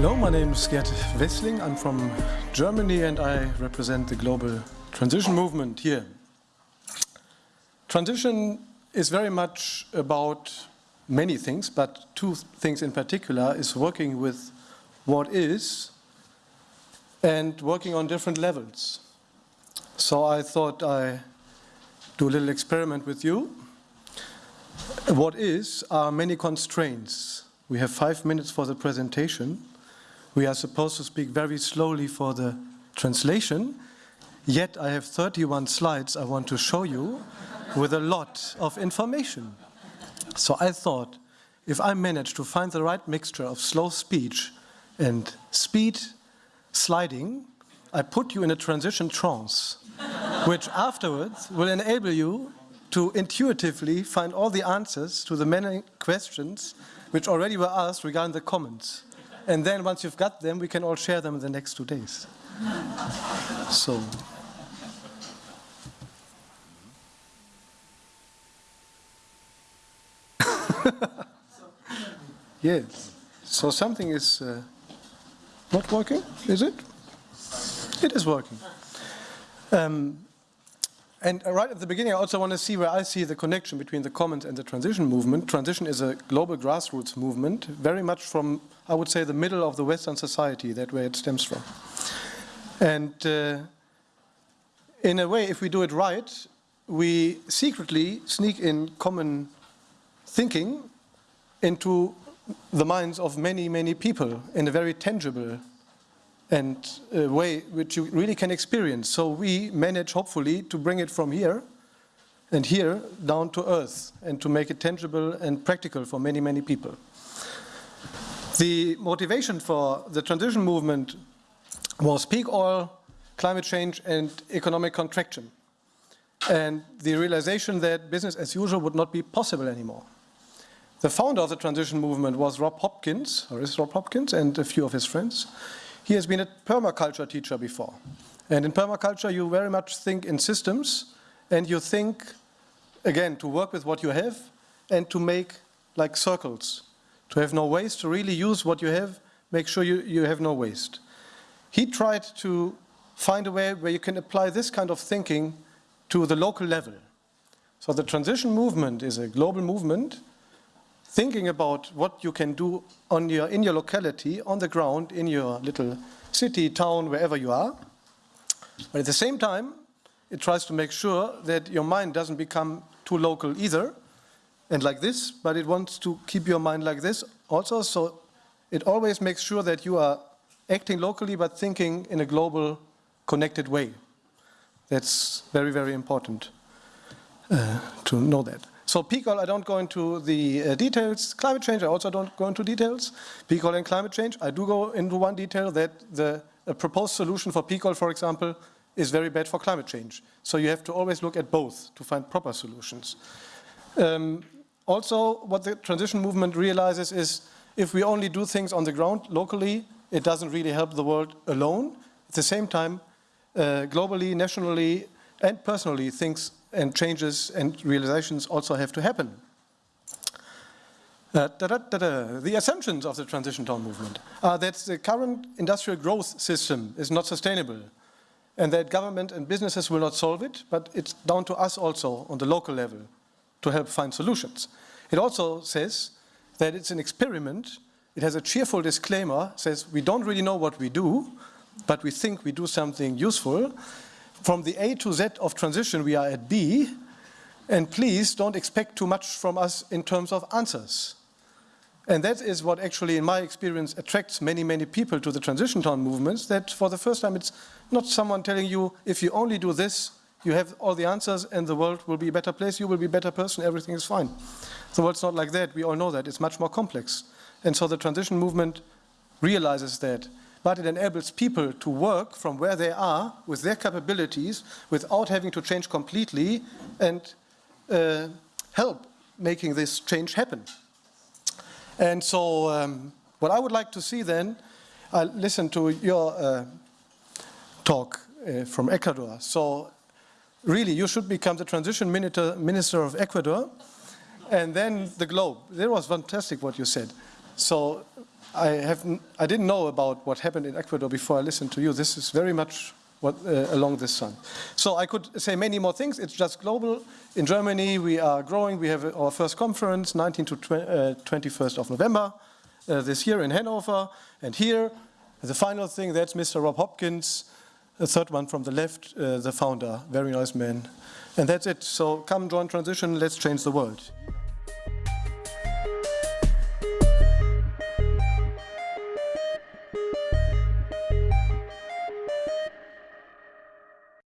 Hello, my name is Gerd Wessling. I'm from Germany and I represent the global transition movement here. Transition is very much about many things, but two things in particular is working with what is and working on different levels. So I thought I do a little experiment with you. What is are many constraints. We have five minutes for the presentation. We are supposed to speak very slowly for the translation, yet I have 31 slides I want to show you with a lot of information. So I thought, if I manage to find the right mixture of slow speech and speed sliding, I put you in a transition trance, which afterwards will enable you to intuitively find all the answers to the many questions which already were asked regarding the commons. And then once you've got them, we can all share them in the next two days. So. yes. So something is uh, not working, is it? It is working. Um, and right at the beginning, I also want to see where I see the connection between the commons and the transition movement. Transition is a global grassroots movement, very much from, I would say, the middle of the Western society, that way it stems from. And uh, in a way, if we do it right, we secretly sneak in common thinking into the minds of many, many people in a very tangible and a way which you really can experience. So we manage, hopefully, to bring it from here and here down to earth and to make it tangible and practical for many, many people. The motivation for the transition movement was peak oil, climate change and economic contraction and the realization that business as usual would not be possible anymore. The founder of the transition movement was Rob Hopkins, or is Rob Hopkins, and a few of his friends. He has been a permaculture teacher before. And in permaculture, you very much think in systems, and you think, again, to work with what you have, and to make like circles, to have no waste, to really use what you have, make sure you, you have no waste. He tried to find a way where you can apply this kind of thinking to the local level. So the transition movement is a global movement thinking about what you can do on your, in your locality, on the ground, in your little city, town, wherever you are. But at the same time, it tries to make sure that your mind doesn't become too local either, and like this, but it wants to keep your mind like this also, so it always makes sure that you are acting locally but thinking in a global, connected way. That's very, very important uh, to know that. So oil, I don't go into the uh, details. Climate change, I also don't go into details. Oil and climate change, I do go into one detail that the proposed solution for oil, for example, is very bad for climate change. So you have to always look at both to find proper solutions. Um, also, what the transition movement realizes is if we only do things on the ground locally, it doesn't really help the world alone. At the same time, uh, globally, nationally, and personally, things and changes and realizations also have to happen. Uh, da -da -da the assumptions of the transition town movement are that the current industrial growth system is not sustainable and that government and businesses will not solve it, but it's down to us also on the local level to help find solutions. It also says that it's an experiment. It has a cheerful disclaimer, says we don't really know what we do, but we think we do something useful from the A to Z of transition, we are at B, and please don't expect too much from us in terms of answers. And that is what actually, in my experience, attracts many, many people to the transition town movements, that for the first time it's not someone telling you, if you only do this, you have all the answers and the world will be a better place, you will be a better person, everything is fine. The world's not like that, we all know that, it's much more complex. And so the transition movement realizes that but it enables people to work from where they are with their capabilities without having to change completely and uh, help making this change happen. And so um, what I would like to see then, I listened to your uh, talk uh, from Ecuador. So really, you should become the transition minister, minister of Ecuador and then the globe. That was fantastic what you said. So I, have, I didn't know about what happened in Ecuador before I listened to you. This is very much what, uh, along this sun. So I could say many more things. It's just global. In Germany, we are growing. We have our first conference, 19 to 20, uh, 21st of November uh, this year in Hanover. And here, the final thing, that's Mr. Rob Hopkins, the third one from the left, uh, the founder, very nice man. And that's it. So come join Transition, let's change the world.